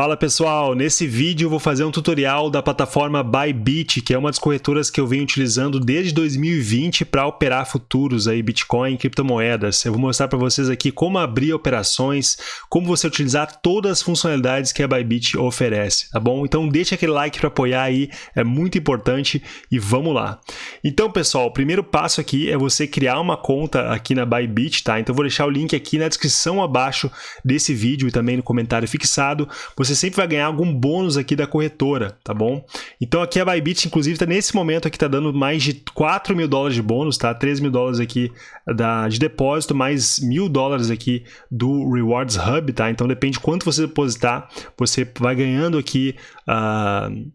Fala pessoal, nesse vídeo eu vou fazer um tutorial da plataforma Bybit, que é uma das corretoras que eu venho utilizando desde 2020 para operar futuros aí, Bitcoin e criptomoedas. Eu vou mostrar para vocês aqui como abrir operações, como você utilizar todas as funcionalidades que a Bybit oferece, tá bom? Então deixa aquele like para apoiar aí, é muito importante e vamos lá. Então pessoal, o primeiro passo aqui é você criar uma conta aqui na Bybit, tá? Então eu vou deixar o link aqui na descrição abaixo desse vídeo e também no comentário fixado você sempre vai ganhar algum bônus aqui da corretora, tá bom? Então aqui a Bybit, inclusive, tá nesse momento aqui tá dando mais de 4 mil dólares de bônus, tá? 3 mil dólares aqui da, de depósito, mais mil dólares aqui do Rewards Hub, tá? Então depende de quanto você depositar, você vai ganhando aqui... Uh,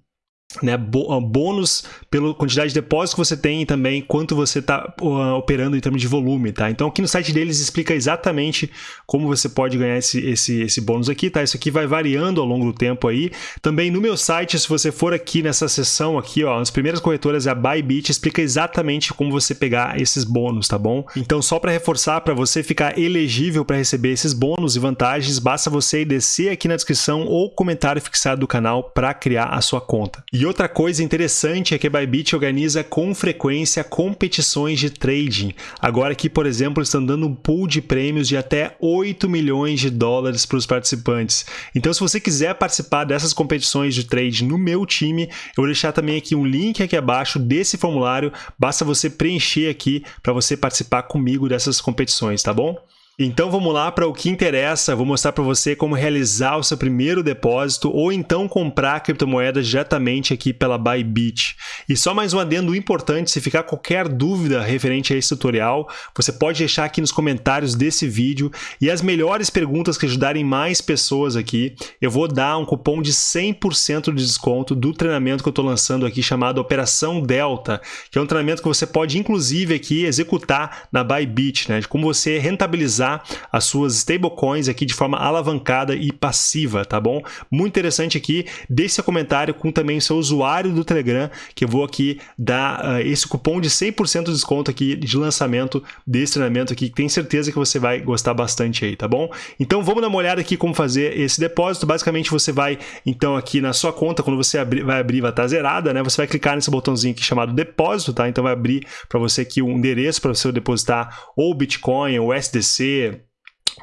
né, ah, bônus pela quantidade de depósitos que você tem e também quanto você está uh, operando em termos de volume, tá? Então aqui no site deles explica exatamente como você pode ganhar esse, esse, esse bônus aqui, tá? Isso aqui vai variando ao longo do tempo aí. Também no meu site, se você for aqui nessa seção aqui, ó, as primeiras corretoras, a Bybit, explica exatamente como você pegar esses bônus, tá bom? Então só para reforçar, para você ficar elegível para receber esses bônus e vantagens, basta você descer aqui na descrição ou comentário fixado do canal para criar a sua conta. E outra coisa interessante é que a Bybit organiza com frequência competições de trading. Agora aqui, por exemplo, estão dando um pool de prêmios de até 8 milhões de dólares para os participantes. Então, se você quiser participar dessas competições de trade no meu time, eu vou deixar também aqui um link aqui abaixo desse formulário. Basta você preencher aqui para você participar comigo dessas competições, tá bom? Então vamos lá para o que interessa, vou mostrar para você como realizar o seu primeiro depósito ou então comprar criptomoedas diretamente aqui pela Bybit. E só mais um adendo importante, se ficar qualquer dúvida referente a esse tutorial, você pode deixar aqui nos comentários desse vídeo. E as melhores perguntas que ajudarem mais pessoas aqui, eu vou dar um cupom de 100% de desconto do treinamento que eu estou lançando aqui chamado Operação Delta, que é um treinamento que você pode inclusive aqui executar na Bybit, né, de como você rentabilizar utilizar as suas stablecoins aqui de forma alavancada e passiva, tá bom? Muito interessante aqui, deixe seu comentário com também o seu usuário do Telegram, que eu vou aqui dar uh, esse cupom de 100% de desconto aqui de lançamento desse treinamento aqui, que tenho certeza que você vai gostar bastante aí, tá bom? Então vamos dar uma olhada aqui como fazer esse depósito. Basicamente você vai, então, aqui na sua conta, quando você abrir, vai abrir, vai estar zerada, né? Você vai clicar nesse botãozinho aqui chamado depósito, tá? Então vai abrir para você aqui um endereço para você depositar ou Bitcoin ou SDC,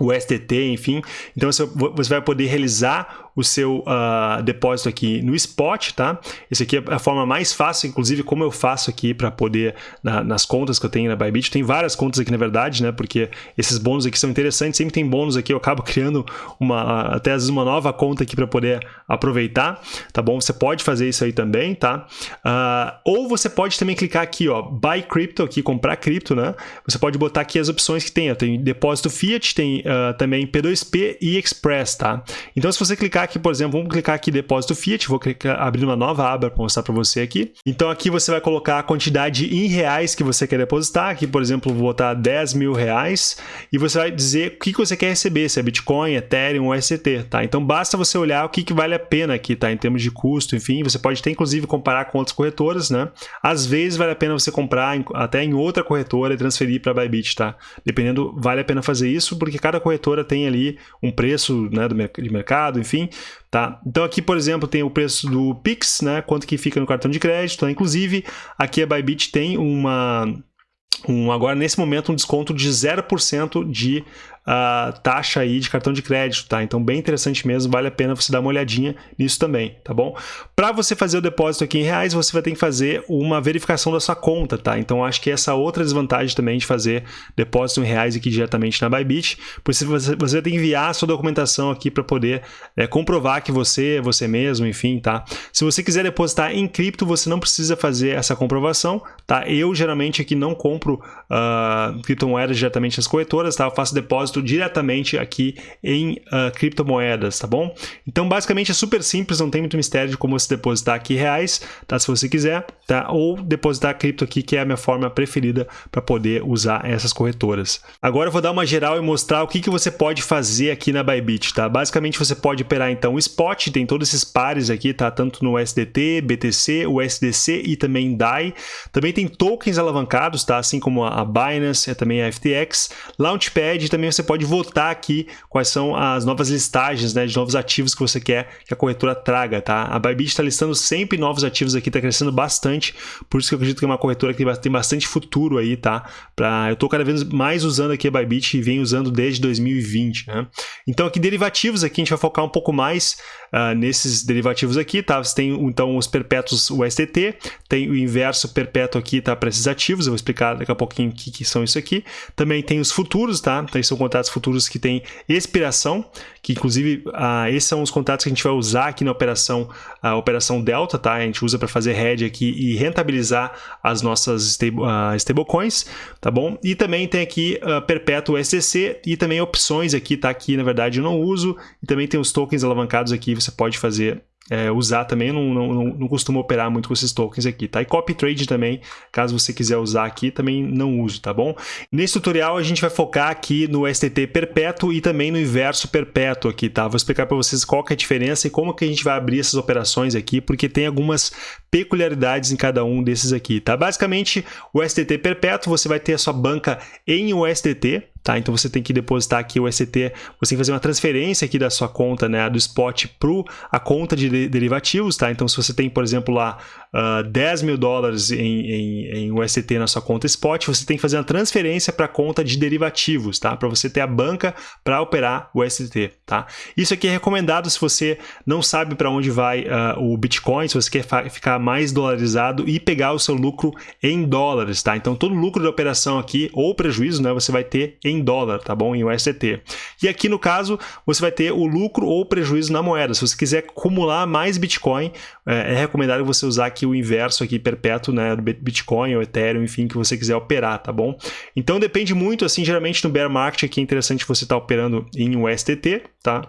o STT, enfim. Então você vai poder realizar o seu uh, depósito aqui no spot, tá? Esse aqui é a forma mais fácil, inclusive como eu faço aqui para poder, na, nas contas que eu tenho na Bybit, tem várias contas aqui na verdade, né? Porque esses bônus aqui são interessantes, sempre tem bônus aqui, eu acabo criando uma, até às vezes uma nova conta aqui para poder aproveitar, tá bom? Você pode fazer isso aí também, tá? Uh, ou você pode também clicar aqui, ó, Buy Crypto, aqui, comprar cripto, né? Você pode botar aqui as opções que tem, ó, tem depósito Fiat, tem uh, também P2P e Express, tá? Então se você clicar clicar aqui, por exemplo, vamos clicar aqui depósito Fiat, vou clicar, abrir uma nova aba para mostrar para você aqui. Então aqui você vai colocar a quantidade em reais que você quer depositar, aqui por exemplo vou botar 10 mil reais e você vai dizer o que, você quer receber, se é Bitcoin, Ethereum ou ST, tá? Então basta você olhar o que, vale a pena aqui, tá? Em termos de custo, enfim, você pode até inclusive comparar com outras corretoras, né? Às vezes vale a pena você comprar até em outra corretora e transferir para Bybit, tá? Dependendo, vale a pena fazer isso porque cada corretora tem ali um preço né, do, de mercado, enfim, Tá? Então aqui, por exemplo, tem o preço do Pix, né? quanto que fica no cartão de crédito. Tá? Inclusive, aqui a Bybit tem uma, um, agora nesse momento um desconto de 0% de taxa aí de cartão de crédito, tá? Então bem interessante mesmo, vale a pena você dar uma olhadinha nisso também, tá bom? Para você fazer o depósito aqui em reais, você vai ter que fazer uma verificação da sua conta, tá? Então acho que essa é outra desvantagem também de fazer depósito em reais aqui diretamente na Bybit, você, você vai ter que enviar a sua documentação aqui para poder é, comprovar que você é você mesmo, enfim, tá? Se você quiser depositar em cripto, você não precisa fazer essa comprovação, tá? Eu geralmente aqui não compro uh, criptomoedas diretamente nas corretoras, tá? Eu faço depósito diretamente aqui em uh, criptomoedas, tá bom? Então, basicamente é super simples, não tem muito mistério de como você depositar aqui reais, tá? Se você quiser, tá? Ou depositar cripto aqui, que é a minha forma preferida para poder usar essas corretoras. Agora eu vou dar uma geral e mostrar o que, que você pode fazer aqui na Bybit, tá? Basicamente você pode operar então o spot, tem todos esses pares aqui, tá? Tanto no SDT, BTC, USDC e também DAI. Também tem tem tokens alavancados, tá? Assim como a Binance, e também a FTX, Launchpad, e também você pode votar aqui quais são as novas listagens, né, de novos ativos que você quer que a corretora traga, tá? A Bybit está listando sempre novos ativos aqui, está crescendo bastante, por isso que eu acredito que é uma corretora que tem bastante futuro aí, tá? Pra, eu estou cada vez mais usando aqui a Bybit e venho usando desde 2020, né? Então aqui derivativos aqui a gente vai focar um pouco mais uh, nesses derivativos aqui, tá? Você tem então os perpétuos USDT, tem o inverso perpétuo aqui, tá? Para esses ativos, eu vou explicar daqui a pouquinho o que, que são isso aqui. Também tem os futuros, tá? Então, são contratos futuros que têm expiração, que inclusive uh, esses são os contratos que a gente vai usar aqui na operação, a operação Delta, tá? A gente usa para fazer hedge aqui e rentabilizar as nossas stable, uh, stablecoins, tá bom? E também tem aqui uh, perpétuo SCC e também opções aqui, tá? Aqui na verdade eu não uso. E também tem os tokens alavancados aqui, você pode fazer é, usar também, não, não, não, costumo operar muito com esses tokens aqui, tá? E copy trade também, caso você quiser usar aqui, também não uso, tá bom? Nesse tutorial a gente vai focar aqui no STT perpétuo e também no inverso perpétuo aqui, tá? Vou explicar para vocês qual que é a diferença e como que a gente vai abrir essas operações aqui, porque tem algumas peculiaridades em cada um desses aqui, tá? Basicamente, o STT perpétuo, você vai ter a sua banca em USDT, Tá? Então você tem que depositar aqui o ST, você tem que fazer uma transferência aqui da sua conta, né, do spot para a conta de derivativos, tá? Então se você tem, por exemplo, lá uh, ah, 10 mil dólares em, em, em UST na sua conta spot, você tem que fazer uma transferência para a conta de derivativos, tá? Para você ter a banca para operar o UST, tá? Isso aqui é recomendado se você não sabe para onde vai uh, o Bitcoin, se você quer ficar mais dolarizado e pegar o seu lucro em dólares, tá? Então todo lucro da operação aqui ou prejuízo, né, você vai ter em dólar, tá bom? Em UST. E aqui no caso, você vai ter o lucro ou prejuízo na moeda. Se você quiser acumular mais Bitcoin, é, é recomendado você usar aqui o inverso aqui perpétuo, né, do Bitcoin ou Ethereum, enfim, que você quiser operar, tá bom? Então depende muito, assim, geralmente no bear market aqui é interessante você estar tá operando em USDT, tá?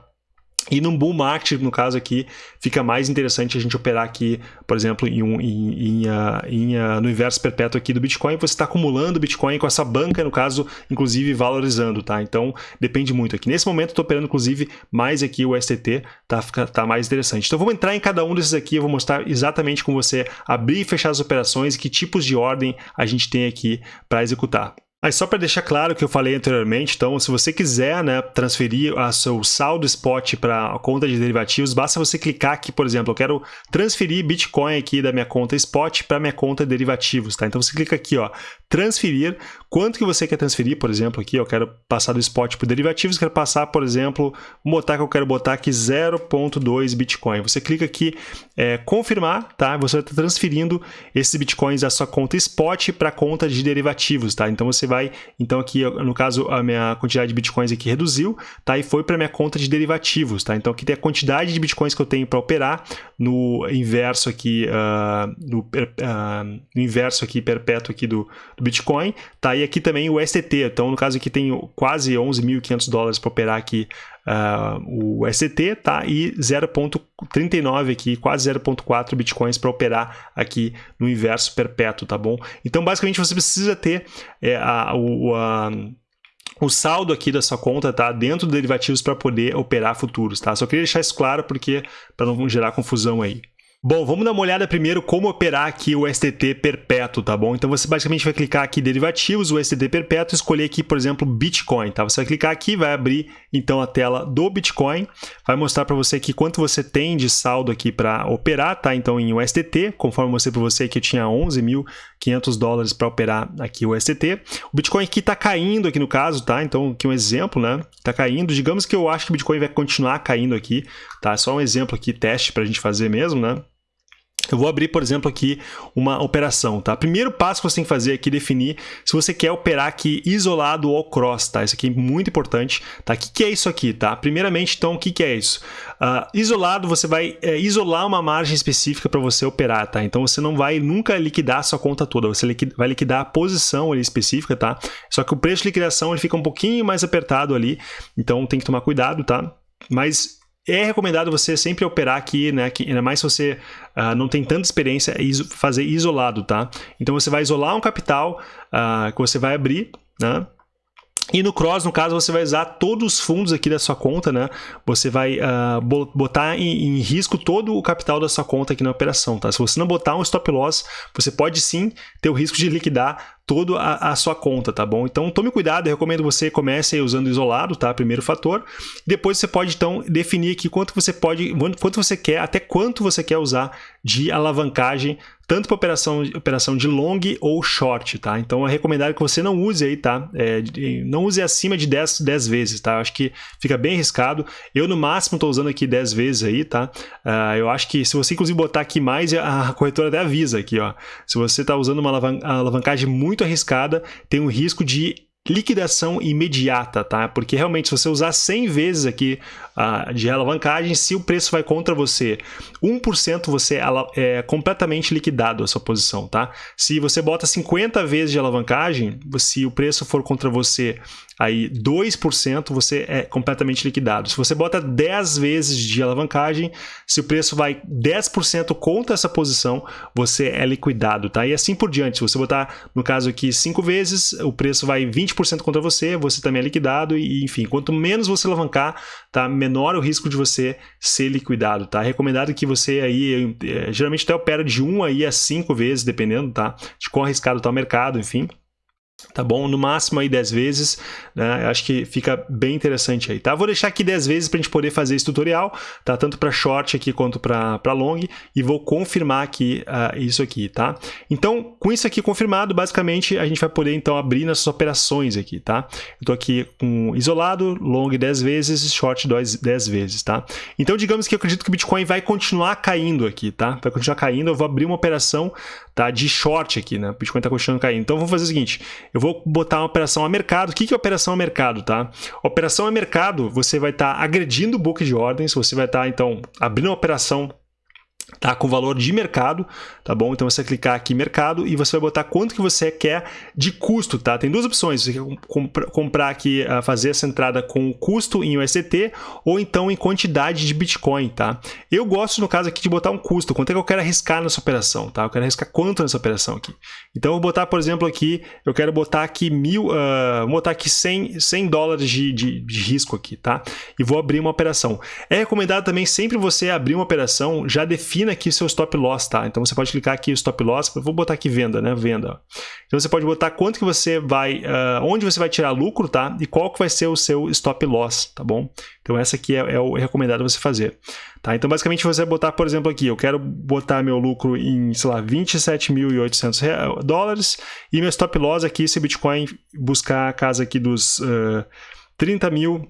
E no bull market, no caso aqui, fica mais interessante a gente operar aqui, por exemplo, em um, em, em, uh, em uh, no inverso perpétuo aqui do Bitcoin, você está acumulando Bitcoin com essa banca, no caso, inclusive valorizando, tá? Então, depende muito aqui. Nesse momento, estou operando, inclusive, mais aqui o STT, tá, fica, tá mais interessante. Então, vamos entrar em cada um desses aqui, eu vou mostrar exatamente como você abrir e fechar as operações e que tipos de ordem a gente tem aqui para executar. Mas só para deixar claro o que eu falei anteriormente, então, se você quiser né, transferir a seu saldo spot para a conta de derivativos, basta você clicar aqui, por exemplo, eu quero transferir Bitcoin aqui da minha conta spot para minha conta de derivativos, tá? Então você clica aqui, ó, transferir, quanto que você quer transferir, por exemplo, aqui, eu quero passar do spot para derivativos, quero passar, por exemplo, botar que eu quero botar aqui 0.2 Bitcoin. Você clica aqui, é, confirmar, tá? Você estar transferindo esses Bitcoins da sua conta spot para a conta de derivativos, tá? Então você vai, então aqui, no caso, a minha quantidade de bitcoins aqui reduziu, tá? E foi para minha conta de derivativos, tá? Então aqui tem a quantidade de bitcoins que eu tenho para operar no inverso aqui, uh, no, uh, no, inverso aqui perpétuo aqui do, do, Bitcoin, tá? E aqui também o STT, então no caso aqui tem quase 11.500 dólares para operar aqui uh, o ST, tá? E 0.39 aqui, quase 0.4 bitcoins para operar aqui no inverso perpétuo, tá bom? Então, basicamente, você precisa ter é, a, o, a, o saldo aqui da sua conta tá dentro dos derivativos para poder operar futuros, tá? Só queria deixar isso claro porque para não gerar confusão aí. Bom, vamos dar uma olhada primeiro como operar aqui o STT perpétuo, tá bom? Então você basicamente vai clicar aqui derivativos, o STT perpétuo, escolher aqui, por exemplo, Bitcoin, tá? Você vai clicar aqui, vai abrir então a tela do Bitcoin, vai mostrar para você aqui quanto você tem de saldo aqui para operar, tá? Então em USDT, conforme eu mostrei para você que eu tinha 11.500 dólares para operar aqui o STT. O Bitcoin aqui está caindo aqui no caso, tá? Então aqui um exemplo, né? Está caindo. Digamos que eu acho que o Bitcoin vai continuar caindo aqui, tá? Só um exemplo aqui, teste para a gente fazer mesmo, né? Eu vou abrir, por exemplo, aqui uma operação, tá? Primeiro passo que você tem que fazer aqui é definir se você quer operar aqui isolado ou cross, tá? Isso aqui é muito importante, tá? O que, que é isso aqui, tá? Primeiramente, então, o que, que é isso? Uh, isolado, você vai é, isolar uma margem específica para você operar, tá? Então, você não vai nunca liquidar a sua conta toda, você vai liquidar a posição ali específica, tá? Só que o preço de liquidação ele fica um pouquinho mais apertado ali, então tem que tomar cuidado, tá? Mas é recomendado você sempre operar aqui, né? Que, ainda mais se você uh, não tem tanta experiência, é iso, fazer isolado, tá? Então você vai isolar um capital uh, que você vai abrir, né? E no cross, no caso, você vai usar todos os fundos aqui da sua conta, né? Você vai uh, botar em, em, risco todo o capital da sua conta aqui na operação, tá? Se você não botar um stop loss, você pode sim ter o risco de liquidar toda a, sua conta, tá bom? Então tome cuidado, eu recomendo você comece usando isolado, tá? Primeiro fator. Depois você pode então definir aqui quanto você pode, quanto você quer, até quanto você quer usar de alavancagem, tanto para operação, operação de long ou short, tá? Então é recomendado que você não use aí, tá? É, não use acima de 10, 10 vezes, tá? Eu acho que fica bem arriscado. Eu no máximo estou usando aqui 10 vezes aí, tá? Uh, eu acho que se você inclusive botar aqui mais, a corretora até avisa aqui, ó. Se você está usando uma alavancagem muito muito arriscada, tem um risco de liquidação imediata, tá? Porque realmente se você usar 100 vezes aqui uh, de alavancagem, se o preço vai contra você 1%, você é completamente liquidado a sua posição, tá? Se você bota 50 vezes de alavancagem, se o preço for contra você aí 2% você é completamente liquidado. Se você bota 10 vezes de alavancagem, se o preço vai 10% contra essa posição, você é liquidado, tá? E assim por diante. Se você botar, no caso aqui, 5 vezes, o preço vai 20% contra você, você também é liquidado e, enfim, quanto menos você alavancar, tá? Menor o risco de você ser liquidado, tá? É recomendado que você aí, eh, geralmente até opera de 1 aí a 5 vezes, dependendo, tá? De quão arriscado está o mercado, enfim tá bom? No máximo aí 10 vezes, né? Acho que fica bem interessante aí, tá? Vou deixar aqui 10 vezes para a gente poder fazer esse tutorial, tá? Tanto para short aqui quanto para long e vou confirmar aqui uh, isso aqui, tá? Então, com isso aqui confirmado, basicamente a gente vai poder então abrir nossas operações aqui, tá? Eu tô aqui com isolado, long 10 vezes, short 10 vezes, tá? Então, digamos que eu acredito que o Bitcoin vai continuar caindo aqui, tá? Vai continuar caindo, eu vou abrir uma operação, tá? De short aqui, né? O Bitcoin tá continuando caindo. Então, vamos fazer o seguinte, eu vou botar uma operação a mercado. O que é operação a mercado, tá? Operação a mercado, você vai estar tá agredindo o book de ordens, você vai estar, tá, então, abrindo uma operação tá com valor de mercado, tá bom? Então você clicar aqui mercado e você vai botar quanto que você quer de custo, tá? Tem duas opções, você quer comprar aqui, ah, fazer essa entrada com custo em USDT ou então em quantidade de Bitcoin, tá? Eu gosto no caso aqui de botar um custo, quanto é que eu quero arriscar nessa operação, tá? Eu quero arriscar quanto nessa operação aqui. Então eu vou botar, por exemplo, aqui, eu quero botar aqui mil, uh, vou botar aqui 100, 100 dólares de, de, de risco aqui, tá? E vou abrir uma operação. É recomendado também sempre você abrir uma operação já definir aqui seu stop loss, tá? Então você pode clicar aqui stop loss, vou botar aqui venda, né? Venda. Então você pode botar quanto que você vai, uh, onde você vai tirar lucro, tá? E qual que vai ser o seu stop loss, tá bom? Então essa aqui é, é o recomendado você fazer. Tá? Então basicamente você vai botar, por exemplo, aqui, eu quero botar meu lucro em, sei lá, 27.800 dólares e meu stop loss aqui, se Bitcoin buscar a casa aqui dos uh, 30 mil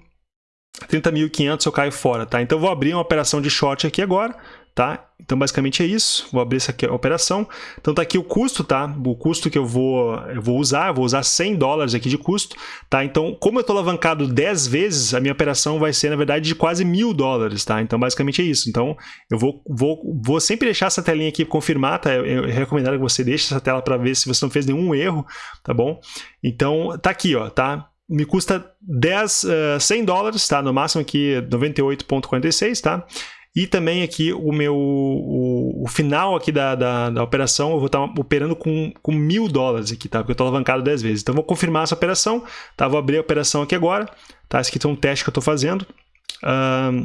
30.500 eu caio fora, tá? Então vou abrir uma operação de short aqui agora, tá? Então basicamente é isso. Vou abrir essa operação. Então tá aqui o custo, tá? O custo que eu vou eu vou usar, vou usar 100 dólares aqui de custo, tá? Então, como eu estou alavancado 10 vezes, a minha operação vai ser na verdade de quase mil dólares, tá? Então basicamente é isso. Então eu vou, vou, vou sempre deixar essa telinha aqui confirmar, tá? Eu, recomendo que você deixe essa tela para ver se você não fez nenhum erro, tá bom? Então tá aqui, ó, tá? me custa 10, uh, 100 dólares, tá? No máximo aqui 98,46, tá? E também aqui o meu o, o final aqui da, da, da, operação, eu vou estar operando com, com mil dólares aqui, tá? Porque eu estou alavancado 10 vezes. Então, vou confirmar essa operação, tá? Vou abrir a operação aqui agora, tá? Esse aqui é um teste que eu estou fazendo.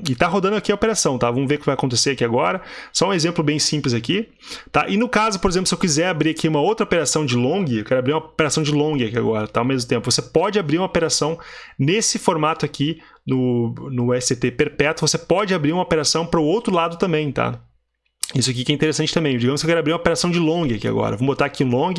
E está rodando aqui a operação, tá? Vamos ver o que vai acontecer aqui agora. Só um exemplo bem simples aqui, tá? E no caso, por exemplo, se eu quiser abrir aqui uma outra operação de long, eu quero abrir uma operação de long aqui agora, tá? Ao mesmo tempo, você pode abrir uma operação nesse formato aqui no, no ST perpétuo, você pode abrir uma operação para o outro lado também, tá? Isso aqui que é interessante também. Digamos que eu quero abrir uma operação de long aqui agora. Vou botar aqui long,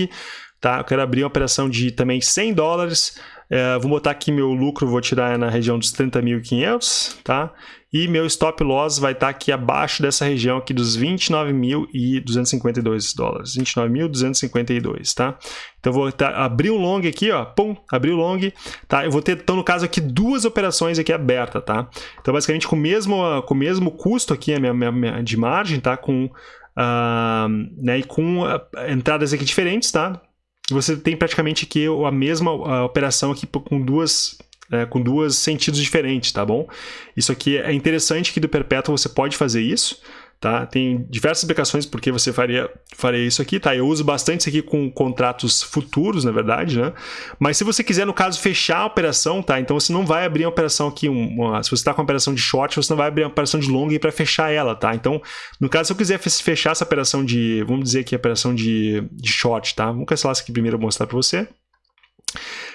tá? Eu quero abrir uma operação de também 100 dólares é, vou botar aqui meu lucro, vou tirar na região dos 30.500, tá? E meu stop loss vai estar aqui abaixo dessa região aqui dos 29.252 dólares, 29.252, tá? Então vou tá, abrir um long aqui, ó, pum, abrir o long, tá? Eu vou ter, então no caso aqui, duas operações aqui abertas, tá? Então basicamente com o mesmo, com o mesmo custo aqui a minha, minha, minha de margem, tá? Com, uh, né, e com uh, entradas aqui diferentes, tá? Você tem praticamente aqui a mesma operação aqui com duas é, com duas sentidos diferentes, tá bom? Isso aqui é interessante que do perpétuo você pode fazer isso, tá? Tem diversas aplicações porque você faria, faria isso aqui, tá? Eu uso bastante isso aqui com contratos futuros, na verdade, né? Mas se você quiser, no caso, fechar a operação, tá? Então você não vai abrir a operação aqui, uma, se você está com a operação de short, você não vai abrir a operação de long para fechar ela, tá? Então, no caso, se eu quiser fechar essa operação de, vamos dizer aqui, a operação de, de short, tá? Vamos cancelar isso aqui primeiro, vou mostrar para você.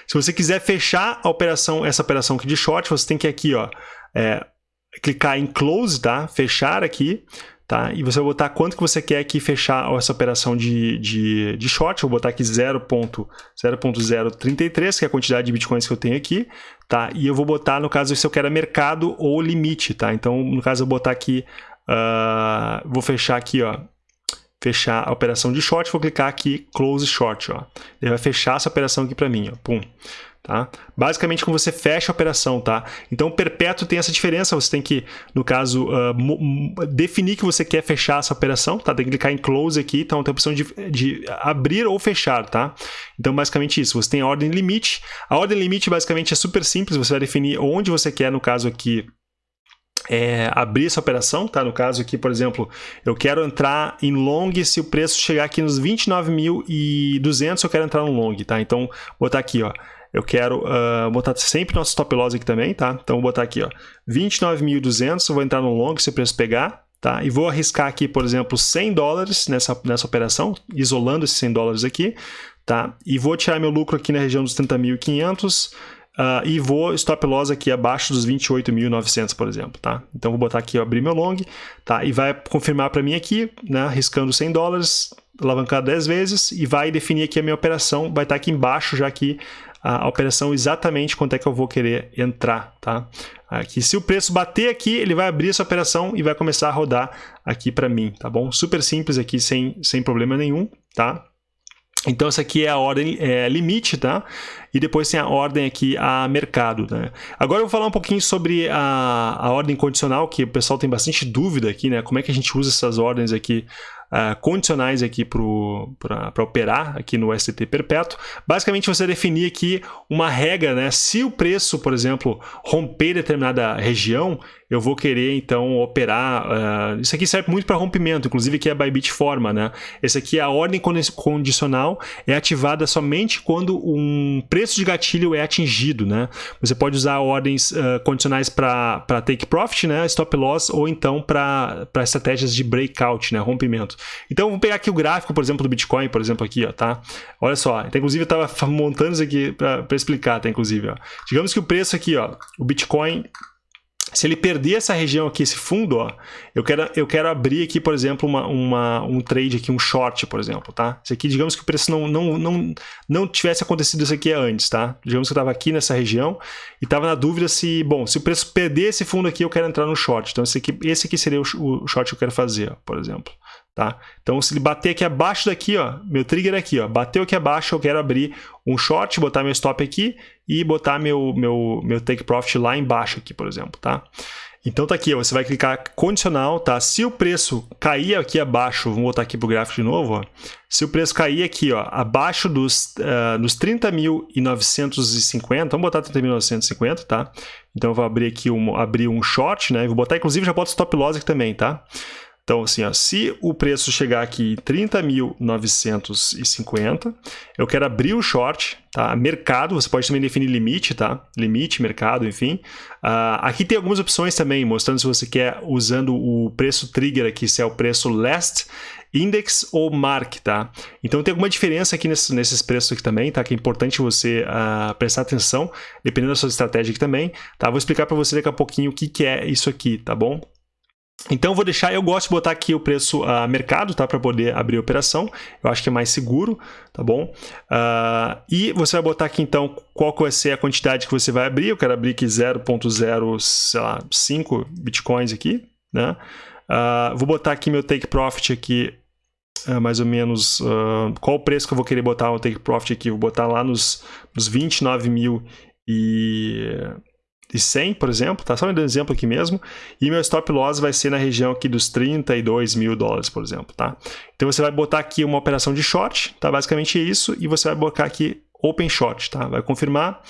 Se você quiser fechar a operação, essa operação aqui de short, você tem que aqui, ó, é, clicar em close, tá? Fechar aqui, tá? E você vai botar quanto que você quer aqui fechar essa operação de, de, de short. Vou botar aqui 0.033, que é a quantidade de bitcoins que eu tenho aqui, tá? E eu vou botar, no caso, se eu quero mercado ou limite, tá? Então, no caso, eu vou botar aqui, uh, vou fechar aqui, ó, fechar a operação de short, vou clicar aqui Close Short, ó. Ele vai fechar essa operação aqui para mim, ó. Pum. Tá? Basicamente, quando você fecha a operação, tá? Então, perpétuo tem essa diferença. Você tem que, no caso, uh, definir que você quer fechar essa operação, tá? Tem que clicar em close aqui, então tem a opção de, de abrir ou fechar, tá? Então, basicamente isso. Você tem a ordem limite. A ordem limite, basicamente, é super simples. Você vai definir onde você quer, no caso aqui, é, abrir essa operação, tá? No caso aqui, por exemplo, eu quero entrar em long se o preço chegar aqui nos 29.200, eu quero entrar no long, tá? Então, vou botar aqui, ó. Eu quero uh, botar sempre nosso stop loss aqui também, tá? Então, vou botar aqui, ó, 29.200, vou entrar no long se o preço pegar, tá? E vou arriscar aqui, por exemplo, 100 dólares nessa, nessa operação, isolando esses 100 dólares aqui, tá? E vou tirar meu lucro aqui na região dos 30.500, Uh, e vou stop loss aqui abaixo dos 28.900, por exemplo, tá? Então vou botar aqui, abrir meu long, tá? E vai confirmar para mim aqui, né? Arriscando 100 dólares, alavancar 10 vezes e vai definir aqui a minha operação, vai estar tá aqui embaixo já aqui a, operação exatamente quanto é que eu vou querer entrar, tá? Aqui, se o preço bater aqui, ele vai abrir essa operação e vai começar a rodar aqui para mim, tá bom? Super simples aqui, sem, sem problema nenhum, tá? Então, essa aqui é a ordem é, limite, tá? E depois tem a ordem aqui a mercado, né? Agora eu vou falar um pouquinho sobre a, a ordem condicional, que o pessoal tem bastante dúvida aqui, né? Como é que a gente usa essas ordens aqui uh, condicionais aqui para operar aqui no STT perpétuo. Basicamente, você definir aqui uma regra, né? Se o preço, por exemplo, romper determinada região, eu vou querer então operar. Uh, isso aqui serve muito para rompimento, inclusive aqui é a Bybit forma, né? Esse aqui é a ordem condicional, é ativada somente quando um preço de gatilho é atingido, né? Você pode usar ordens uh, condicionais para take profit, né? Stop loss, ou então para estratégias de breakout, né? Rompimento. Então, vamos pegar aqui o gráfico, por exemplo, do Bitcoin, por exemplo, aqui, ó, tá? Olha só, então, inclusive eu estava montando isso aqui para explicar, tá? Inclusive, ó. Digamos que o preço aqui, ó, o Bitcoin se ele perder essa região aqui, esse fundo, ó, eu quero, eu quero abrir aqui, por exemplo, uma, uma, um trade aqui, um short, por exemplo, tá? Isso aqui, digamos que o preço não, não, não, não tivesse acontecido isso aqui antes, tá? Digamos que eu estava aqui nessa região e estava na dúvida se, bom, se o preço perder esse fundo aqui, eu quero entrar no short. Então, esse aqui, esse aqui seria o, o short que eu quero fazer, por exemplo. Tá? Então, se ele bater aqui abaixo daqui, ó, meu trigger é aqui, ó, bateu aqui abaixo, eu quero abrir um short, botar meu stop aqui e botar meu, meu, meu take profit lá embaixo aqui, por exemplo, tá? Então tá aqui, ó, você vai clicar condicional, tá? Se o preço cair aqui abaixo, vamos botar aqui para o gráfico de novo, ó, se o preço cair aqui, ó, abaixo dos, uh, dos 30.950, vamos botar 30.950, tá? Então eu vou abrir aqui um, abrir um short, né? Vou botar, inclusive, já boto stop loss aqui também, tá? Então, assim, ó, se o preço chegar aqui em 30.950, eu quero abrir o short, tá? Mercado, você pode também definir limite, tá? Limite, mercado, enfim. Uh, aqui tem algumas opções também, mostrando se você quer usando o preço trigger aqui, se é o preço last, index ou mark, tá? Então tem alguma diferença aqui nesses, preços aqui também, tá? Que é importante você uh, prestar atenção, dependendo da sua estratégia aqui também, tá? Vou explicar para você daqui a pouquinho o que, que é isso aqui, tá bom? Então vou deixar, eu gosto de botar aqui o preço uh, mercado, tá? Para poder abrir a operação. Eu acho que é mais seguro, tá bom? Uh, e você vai botar aqui então qual que vai ser a quantidade que você vai abrir. Eu quero abrir aqui 0.05 bitcoins aqui, né? Uh, vou botar aqui meu take profit aqui, mais ou menos, qual o preço que eu vou querer botar o take profit aqui? Vou botar lá nos, nos 29 mil e de 100, por exemplo, tá? Só um exemplo aqui mesmo. E meu stop loss vai ser na região aqui dos 32 mil dólares, por exemplo, tá? Então você vai botar aqui uma operação de short, tá? Basicamente isso. E você vai botar aqui open short, tá? Vai confirmar.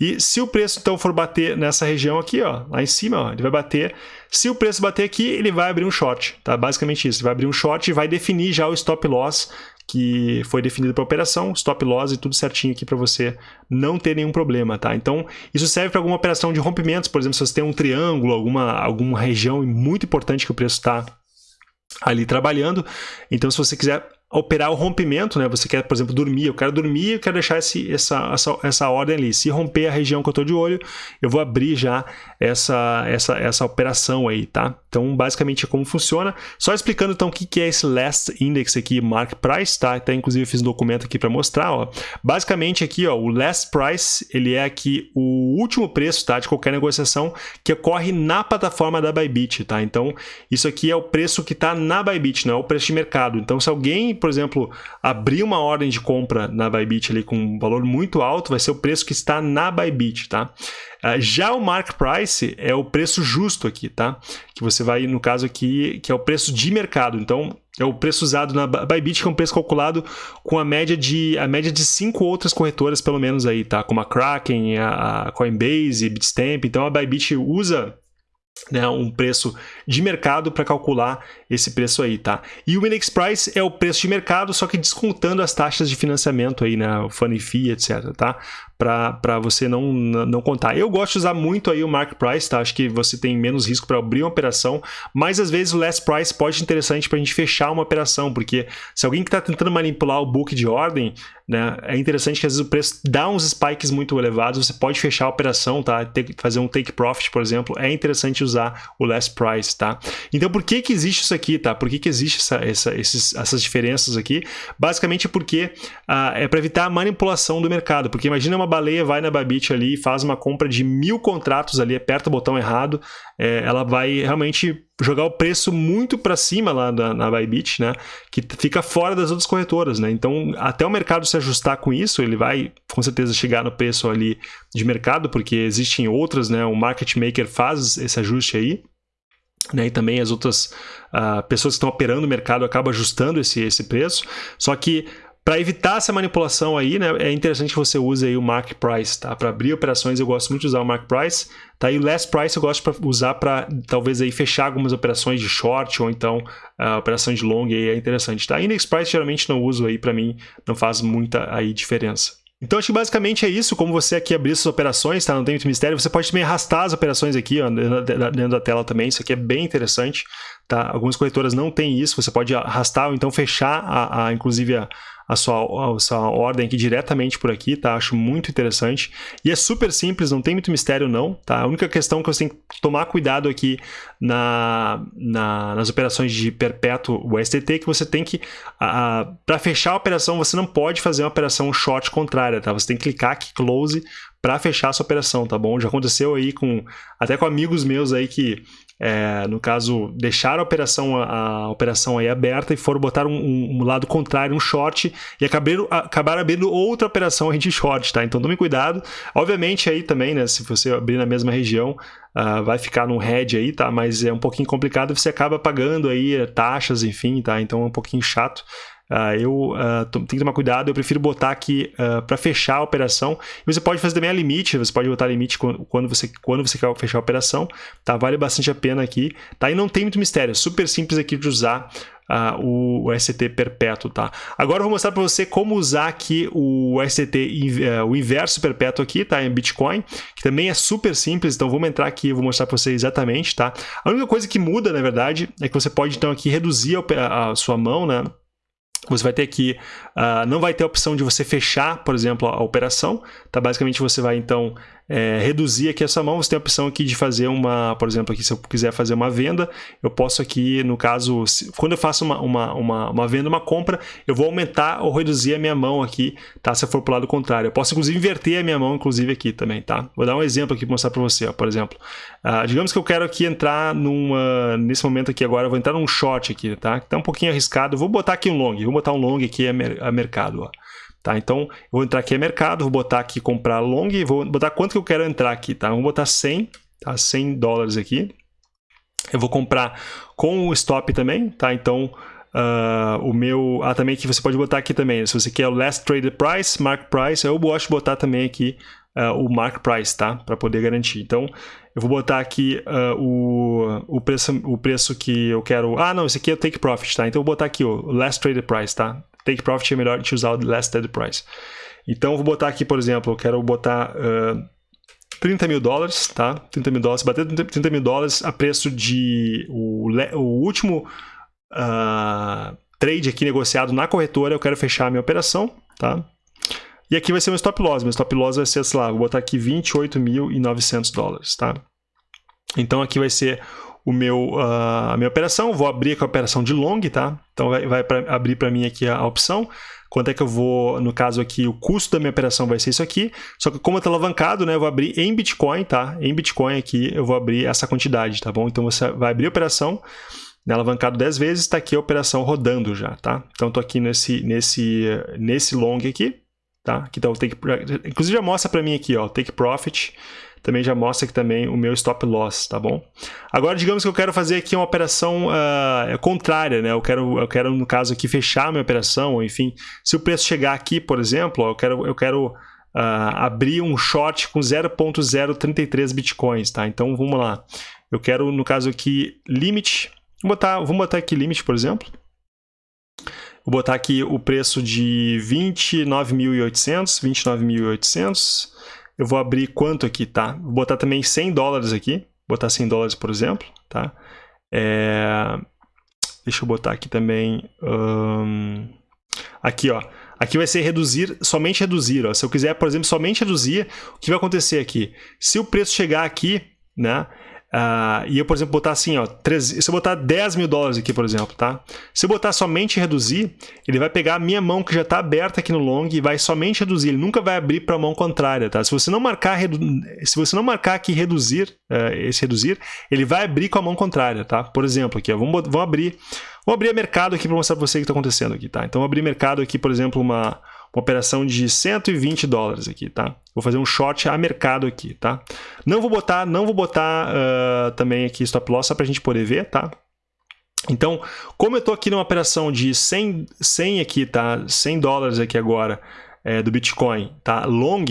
E se o preço então for bater nessa região aqui, ó, lá em cima, ó, ele vai bater. Se o preço bater aqui, ele vai abrir um short, tá? Basicamente isso, ele vai abrir um short e vai definir já o stop loss que foi definido para operação, stop loss e tudo certinho aqui para você não ter nenhum problema, tá? Então, isso serve para alguma operação de rompimentos, por exemplo, se você tem um triângulo, alguma, alguma região muito importante que o preço está ali trabalhando. Então, se você quiser operar o rompimento, né? Você quer, por exemplo, dormir, eu quero dormir, eu quero deixar esse, essa, essa, essa ordem ali. Se romper a região que eu estou de olho, eu vou abrir já essa, essa, essa operação aí, tá? Então, basicamente, é como funciona. Só explicando, então, o que é esse Last Index aqui, Mark Price, tá? Até, inclusive, fiz um documento aqui para mostrar, ó. Basicamente, aqui, ó, o Last Price, ele é aqui o último preço, tá? De qualquer negociação que ocorre na plataforma da Bybit, tá? Então, isso aqui é o preço que está na Bybit, não é o preço de mercado. Então, se alguém por exemplo, abrir uma ordem de compra na Bybit ali com um valor muito alto, vai ser o preço que está na Bybit, tá? Ah, já o mark price é o preço justo aqui, tá? Que você vai, no caso aqui, que é o preço de mercado. Então, é o preço usado na Bybit, que é um preço calculado com a média de a média de cinco outras corretoras, pelo menos aí, tá? Como a Kraken, a Coinbase, Bitstamp. Então, a Bybit usa né, um preço de mercado para calcular esse preço aí, tá? E o index price é o preço de mercado, só que descontando as taxas de financiamento aí, né, o funny fee, etc, tá? Para você não, não contar. Eu gosto de usar muito aí o mark price, tá? Acho que você tem menos risco para abrir uma operação, mas às vezes o last price pode ser interessante para a gente fechar uma operação, porque se alguém que está tentando manipular o book de ordem, né, é interessante que às vezes o preço dá uns spikes muito elevados, você pode fechar a operação, tá? Ter, fazer um take profit, por exemplo, é interessante usar o last price, tá? Então por que que existe isso aqui, tá? Por que que existe essa, essa, essas diferenças aqui? Basicamente porque ah, é para evitar a manipulação do mercado, porque imagina uma baleia vai na Babit ali e faz uma compra de mil contratos ali, aperta o botão errado, é, ela vai realmente jogar o preço muito para cima lá na, na Bybit, né? Que fica fora das outras corretoras, né? Então, até o mercado se ajustar com isso, ele vai com certeza chegar no preço ali de mercado, porque existem outras, né? O market maker faz esse ajuste aí. Né, e também as outras uh, pessoas que estão operando o mercado acabam ajustando esse, esse preço. Só que para evitar essa manipulação aí, né, é interessante que você use aí o Mark Price, tá? Para abrir operações eu gosto muito de usar o Mark Price, tá? E o Last Price eu gosto de usar para talvez aí fechar algumas operações de short ou então uh, operação de long aí é interessante, tá? Index Price geralmente não uso aí para mim, não faz muita aí diferença. Então acho que basicamente é isso, como você aqui abrir suas operações, tá? Não tem muito mistério, você pode também arrastar as operações aqui, ó, dentro da tela também, isso aqui é bem interessante, tá? Algumas corretoras não têm isso, você pode arrastar ou então fechar, a, a inclusive a, a sua, a sua ordem aqui diretamente por aqui, tá? Acho muito interessante. E é super simples, não tem muito mistério não, tá? A única questão que você tem que tomar cuidado aqui na, na nas operações de perpétuo USDT é que você tem que, para fechar a operação, você não pode fazer uma operação short contrária, tá? Você tem que clicar aqui close para fechar essa operação, tá bom? Já aconteceu aí com até com amigos meus aí que é, no caso, deixaram a operação, a, a, operação aí aberta e foram botar um, um, um lado contrário, um short, e acabaram, acabaram abrindo outra operação aí de short, tá? Então tome cuidado. Obviamente aí também, né, se você abrir na mesma região, uh, vai ficar num head aí, tá? Mas é um pouquinho complicado, você acaba pagando aí taxas, enfim, tá? Então é um pouquinho chato. Uh, eu uh, tenho que tomar cuidado, eu prefiro botar aqui uh, ah, para fechar a operação. Você pode fazer também a limite, você pode botar limite quando você, quando você quer fechar a operação, tá? Vale bastante a pena aqui, tá? E não tem muito mistério, é super simples aqui de usar uh, o, ST perpétuo, tá? Agora eu vou mostrar para você como usar aqui o ST, uh, o inverso perpétuo aqui, tá? Em Bitcoin, que também é super simples, então vamos entrar aqui e vou mostrar para você exatamente, tá? A única coisa que muda, na verdade, é que você pode então aqui reduzir a, a sua mão, né? Você vai ter aqui, uh, não vai ter a opção de você fechar, por exemplo, a, a operação. Tá? Basicamente, você vai então é, reduzir aqui essa mão, você tem a opção aqui de fazer uma, por exemplo, aqui se eu quiser fazer uma venda, eu posso aqui, no caso, se, quando eu faço uma, uma, uma, uma, venda, uma compra, eu vou aumentar ou reduzir a minha mão aqui, tá? Se eu for para o lado contrário. Eu posso, inclusive, inverter a minha mão, inclusive, aqui também, tá? Vou dar um exemplo aqui para mostrar para você, ó, por exemplo. Uh, digamos que eu quero aqui entrar numa, nesse momento aqui agora, eu vou entrar num short aqui, tá? Que tá um pouquinho arriscado, vou botar aqui um long, vou botar um long aqui a, mer a mercado, ó. Tá? Então, eu vou entrar aqui em mercado, vou botar aqui comprar long e vou botar quanto que eu quero entrar aqui, tá? Vou botar 100, tá? 100 dólares aqui. Eu vou comprar com o stop também, tá? Então, Uh, o meu. Ah, também que você pode botar aqui também. Se você quer o last traded price, mark price, eu gosto de botar também aqui uh, o mark price, tá? Para poder garantir. Então, eu vou botar aqui uh, o, o, preço, o preço que eu quero... Ah, não, esse aqui é o take profit, tá? Então, eu vou botar aqui o last traded price, tá? Take profit é melhor de usar o last traded price. Então, vou botar aqui, por exemplo, eu quero botar... Uh, 30 mil dólares, tá? 30 mil dólares, bater 30 mil dólares a preço de o, o último uh, trade aqui negociado na corretora, eu quero fechar a minha operação, tá? E aqui vai ser meu stop loss, meu stop loss vai ser, sei lá, vou botar aqui 28.900 dólares, tá? Então aqui vai ser o meu, uh, a minha operação, vou abrir com a operação de long, tá? Então vai, vai pra, abrir para mim aqui a, a opção, quanto é que eu vou, no caso aqui, o custo da minha operação vai ser isso aqui, só que como está alavancado, né, eu vou abrir em Bitcoin, tá? Em Bitcoin aqui eu vou abrir essa quantidade, tá bom? Então você vai abrir a operação, né, alavancado 10 vezes, está aqui a operação rodando já, tá? Então estou aqui nesse, nesse, nesse long aqui, tá? Aqui tá o take, inclusive já mostra para mim aqui, ó, take profit, também já mostra aqui também o meu stop loss, tá bom? Agora, digamos que eu quero fazer aqui uma operação uh, contrária, né? Eu quero, eu quero, no caso aqui, fechar a minha operação, enfim, se o preço chegar aqui, por exemplo, ó, eu quero, eu quero uh, abrir um short com 0.033 bitcoins, tá? Então, vamos lá. Eu quero, no caso aqui, limit, vamos botar, vamos botar aqui limit, por exemplo. Vou botar aqui o preço de 29.800, 29.800, eu vou abrir quanto aqui, tá? Vou botar também 100 dólares aqui, botar 100 dólares, por exemplo, tá? É... Deixa eu botar aqui também... Aqui, ó. Aqui vai ser reduzir, somente reduzir, ó. Se eu quiser, por exemplo, somente reduzir, o que vai acontecer aqui? Se o preço chegar aqui, né? Uh, e eu, por exemplo, botar assim, ó, 13, se eu botar 10 mil dólares aqui, por exemplo, tá? Se eu botar somente reduzir, ele vai pegar a minha mão que já está aberta aqui no long e vai somente reduzir. Ele nunca vai abrir para a mão contrária, tá? Se você não marcar, se você não marcar aqui reduzir, uh, esse reduzir, ele vai abrir com a mão contrária, tá? Por exemplo, aqui, ó, vamos, vamos abrir, vou abrir mercado aqui para mostrar para você o que está acontecendo aqui, tá? Então, vou abrir mercado aqui, por exemplo, uma uma operação de 120 dólares aqui, tá? Vou fazer um short a mercado aqui, tá? Não vou botar, não vou botar uh, também aqui stop loss só para a gente poder ver, tá? Então, como eu estou aqui numa operação de 100, 100 aqui, tá? 100 dólares aqui agora é, do Bitcoin, tá? Long,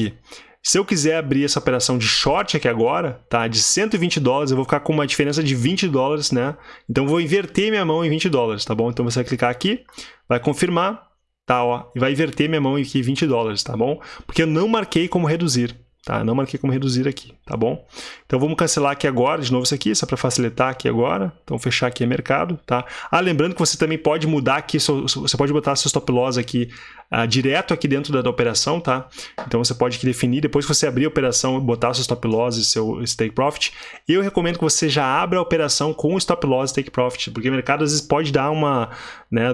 se eu quiser abrir essa operação de short aqui agora, tá? De 120 dólares, eu vou ficar com uma diferença de 20 dólares, né? Então, vou inverter minha mão em 20 dólares, tá bom? Então, você vai clicar aqui, vai confirmar, tá, ó, e vai inverter minha mão aqui 20 dólares, tá bom? Porque eu não marquei como reduzir, tá? Não marquei como reduzir aqui, tá bom? Então vamos cancelar aqui agora, de novo isso aqui, só para facilitar aqui agora. Então fechar aqui é mercado, tá? Ah, lembrando que você também pode mudar aqui, você pode botar seu stop loss aqui uh, direto aqui dentro da, da, operação, tá? Então você pode definir, depois que você abrir a operação, botar seu stop loss e seu take profit. Eu recomendo que você já abra a operação com stop loss e take profit, porque o mercado às vezes pode dar uma, né?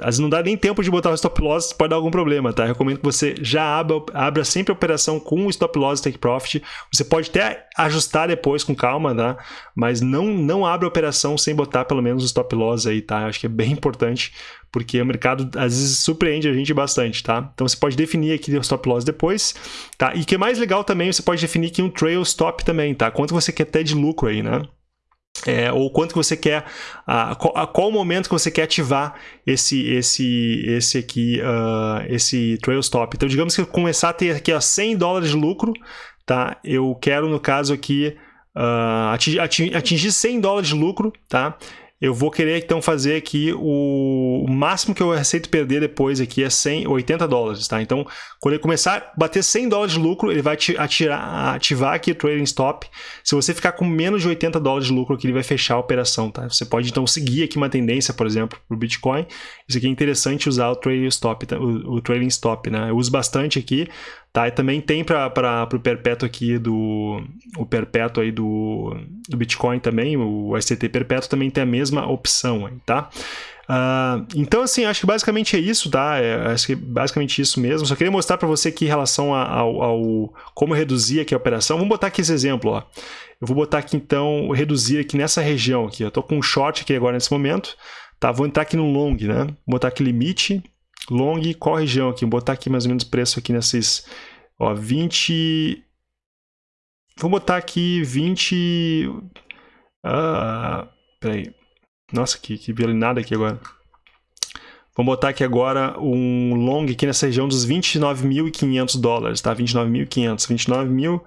Às vezes não dá nem tempo de botar o stop loss, pode dar algum problema, tá? Eu recomendo que você já abra, abra sempre a operação com stop loss e take profit. Você pode até ajustar depois com calma, tá? Mas não, não abra a operação sem botar pelo menos o stop loss aí, tá? Acho que é bem importante porque o mercado às vezes surpreende a gente bastante, tá? Então você pode definir aqui o stop loss depois, tá? E que é mais legal também, você pode definir aqui um trail stop também, tá? Quanto você quer ter de lucro aí, né? É, ou quanto que você quer, a, a, qual momento que você quer ativar esse esse esse aqui, uh, esse trail stop. Então, digamos que eu começar a ter aqui ó, 100 dólares de lucro, tá? Eu quero, no caso aqui, uh, atingir, atingir 100 dólares de lucro, tá? Eu vou querer então fazer aqui o, o máximo que eu aceito perder depois aqui é 100, 80 dólares, tá? Então, quando ele começar a bater 100 dólares de lucro, ele vai atirar, ativar aqui o trading stop. Se você ficar com menos de 80 dólares de lucro aqui, ele vai fechar a operação, tá? Você pode então seguir aqui uma tendência, por exemplo, para o Bitcoin. Isso aqui é interessante usar o trading stop, tá? o, o trading stop, né? Eu uso bastante aqui, Tá? E também tem para o perpétuo aqui do o perpétuo aí do, do Bitcoin também, o STT perpétuo também tem a mesma opção aí, tá? Uh, então, assim, acho que basicamente é isso, tá? É, acho que é basicamente isso mesmo. Só queria mostrar para você aqui em relação ao, ao, como reduzir aqui a operação. Vamos botar aqui esse exemplo, ó. Eu vou botar aqui, então, reduzir aqui nessa região aqui. Eu tô com um short aqui agora nesse momento, tá? Vou entrar aqui no long, né? Vou botar aqui limite, long, qual região aqui? Vou botar aqui mais ou menos o preço aqui nesses, ó, 20... Vou botar aqui 20... Ah, peraí. Nossa, que, que violinada aqui agora. Vamos botar aqui agora um long aqui nessa região dos 29.500 dólares, tá? 29.500, 29.000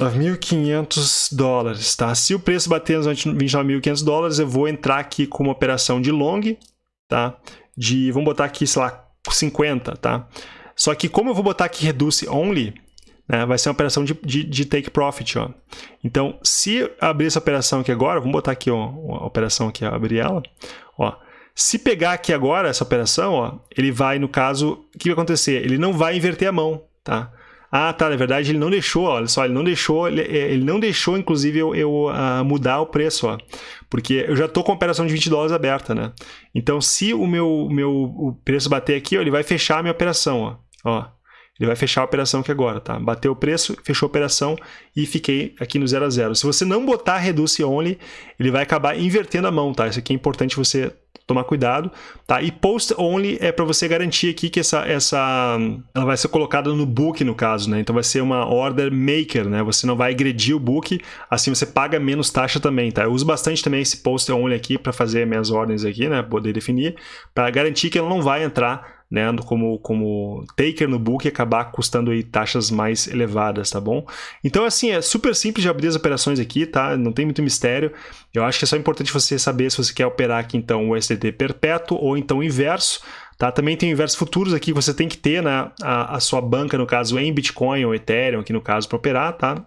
9.500 dólares, tá? Se o preço bater nos 29.500 dólares, eu vou entrar aqui com uma operação de long, tá? De, vamos botar aqui, sei lá, 50, tá? Só que como eu vou botar aqui reduce only, né, vai ser uma operação de, de, de, take profit, ó. Então, se abrir essa operação aqui agora, vamos botar aqui, ó, uma operação aqui, abrir ela, ó. Se pegar aqui agora essa operação, ó, ele vai, no caso, o que vai acontecer? Ele não vai inverter a mão, tá? Ah, tá, na verdade ele não deixou, olha só, ele não deixou, ele, é, ele não deixou, inclusive, eu, eu uh, mudar o preço, ó. Porque eu já tô com a operação de 20 dólares aberta, né? Então, se o meu, meu o preço bater aqui, ó, ele vai fechar a minha operação, ó. ó. Ele vai fechar a operação aqui agora, tá? Bateu o preço, fechou a operação e fiquei aqui no 0 a 0. Se você não botar Reduce Only, ele vai acabar invertendo a mão, tá? Isso aqui é importante você tomar cuidado, tá? E post only é para você garantir aqui que essa, essa ela vai ser colocada no book no caso, né? Então vai ser uma order maker, né? Você não vai agredir o book, assim você paga menos taxa também, tá? Eu uso bastante também esse post only aqui para fazer minhas ordens aqui, né? Poder definir, para garantir que ela não vai entrar né, como, como taker no book e acabar custando aí taxas mais elevadas, tá bom? Então, assim, é super simples de abrir as operações aqui, tá? Não tem muito mistério. Eu acho que é só importante você saber se você quer operar aqui, então, o STT perpétuo ou então inverso, tá? Também tem o inverso futuros aqui, você tem que ter né, a, a sua banca, no caso, em Bitcoin ou Ethereum, aqui no caso, para operar, tá?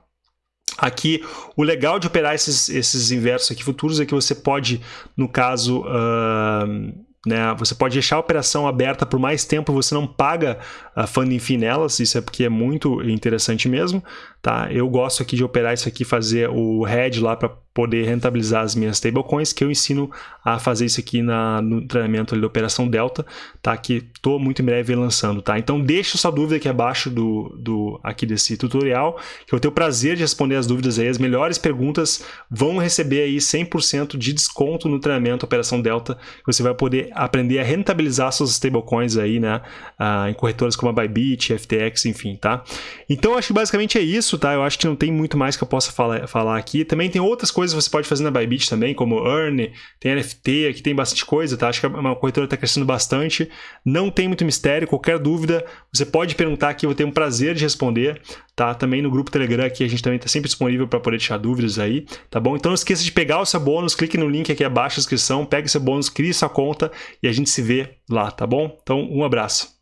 Aqui, o legal de operar esses, esses inversos aqui futuros é que você pode, no caso, uh, né? Você pode deixar a operação aberta por mais tempo, você não paga a funding fee nelas, isso é porque é muito interessante mesmo. Tá? Eu gosto aqui de operar isso aqui, fazer o hedge lá para poder rentabilizar as minhas stablecoins, que eu ensino a fazer isso aqui na, no treinamento ali da Operação Delta, tá? que estou muito em breve lançando. Tá? Então deixa sua dúvida aqui abaixo do, do, aqui desse tutorial, que eu tenho o prazer de responder as dúvidas aí. As melhores perguntas vão receber aí 100% de desconto no treinamento Operação Delta, você vai poder aprender a rentabilizar suas stablecoins aí, né? Ah, em corretoras como a Bybit, FTX, enfim, tá? Então acho que basicamente é isso, tá? Eu acho que não tem muito mais que eu possa falar, falar aqui. Também tem outras coisas coisas você pode fazer na Bybit também, como Earn, tem NFT, aqui tem bastante coisa, tá? Acho que é uma corretora está crescendo bastante. Não tem muito mistério, qualquer dúvida, você pode perguntar aqui, eu vou ter um prazer de responder, tá? Também no grupo Telegram aqui a gente também está sempre disponível para poder deixar dúvidas aí, tá bom? Então não esqueça de pegar o seu bônus, clique no link aqui abaixo da descrição, pegue seu bônus, crie sua conta e a gente se vê lá, tá bom? Então um abraço.